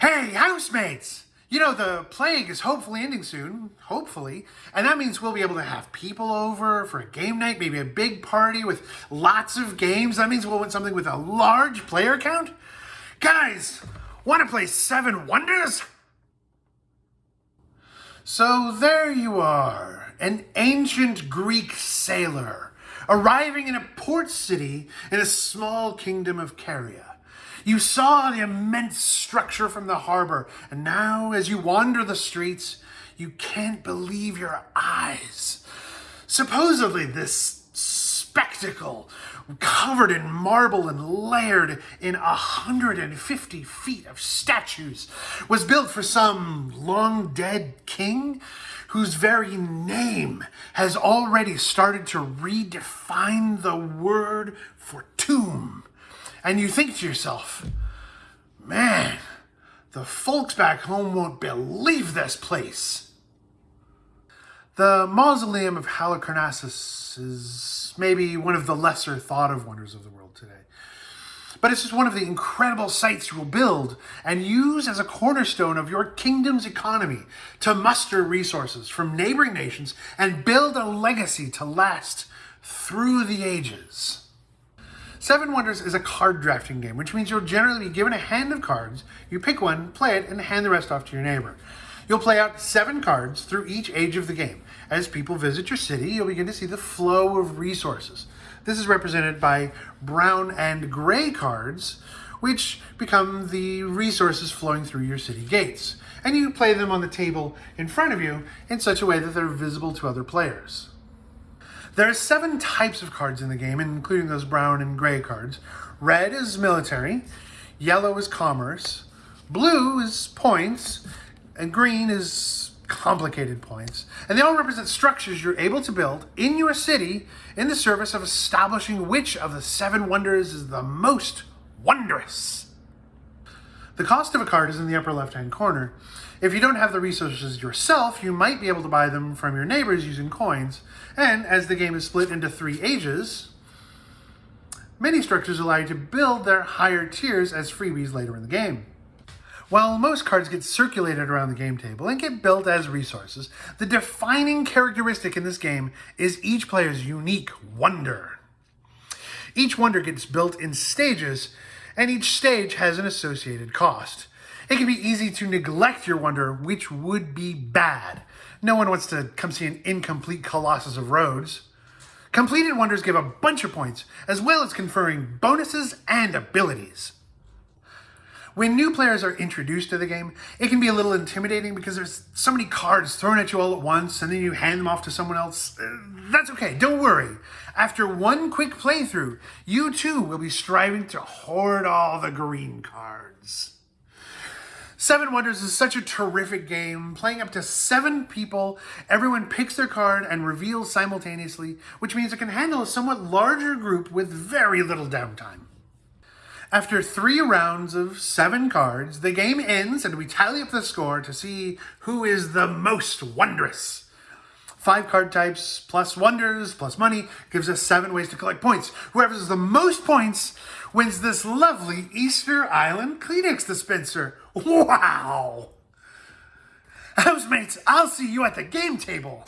Hey, housemates! You know, the plague is hopefully ending soon, hopefully, and that means we'll be able to have people over for a game night, maybe a big party with lots of games. That means we'll want something with a large player count. Guys, want to play Seven Wonders? So there you are, an ancient Greek sailor, arriving in a port city in a small kingdom of Caria. You saw the immense structure from the harbor, and now as you wander the streets, you can't believe your eyes. Supposedly this spectacle, covered in marble and layered in 150 feet of statues, was built for some long dead king whose very name has already started to redefine the word for tomb. And you think to yourself, man, the folks back home won't believe this place. The mausoleum of Halicarnassus is maybe one of the lesser thought of wonders of the world today. But it's just one of the incredible sites you will build and use as a cornerstone of your kingdom's economy to muster resources from neighboring nations and build a legacy to last through the ages. Seven Wonders is a card drafting game, which means you'll generally be given a hand of cards, you pick one, play it, and hand the rest off to your neighbor. You'll play out seven cards through each age of the game. As people visit your city, you'll begin to see the flow of resources. This is represented by brown and gray cards, which become the resources flowing through your city gates. And you play them on the table in front of you in such a way that they're visible to other players. There are seven types of cards in the game, including those brown and gray cards. Red is military, yellow is commerce, blue is points, and green is complicated points. And they all represent structures you're able to build in your city in the service of establishing which of the seven wonders is the most wondrous. The cost of a card is in the upper left-hand corner. If you don't have the resources yourself, you might be able to buy them from your neighbors using coins. And as the game is split into three ages, many structures allow you to build their higher tiers as freebies later in the game. While most cards get circulated around the game table and get built as resources, the defining characteristic in this game is each player's unique wonder. Each wonder gets built in stages and each stage has an associated cost. It can be easy to neglect your wonder, which would be bad. No one wants to come see an incomplete Colossus of Rhodes. Completed wonders give a bunch of points, as well as conferring bonuses and abilities. When new players are introduced to the game, it can be a little intimidating because there's so many cards thrown at you all at once and then you hand them off to someone else. Uh, that's okay, don't worry. After one quick playthrough, you too will be striving to hoard all the green cards. Seven Wonders is such a terrific game, playing up to seven people. Everyone picks their card and reveals simultaneously, which means it can handle a somewhat larger group with very little downtime. After three rounds of seven cards, the game ends and we tally up the score to see who is the most wondrous. Five card types plus wonders plus money gives us seven ways to collect points. Whoever has the most points wins this lovely Easter Island Kleenex dispenser. Wow! Housemates, I'll see you at the game table.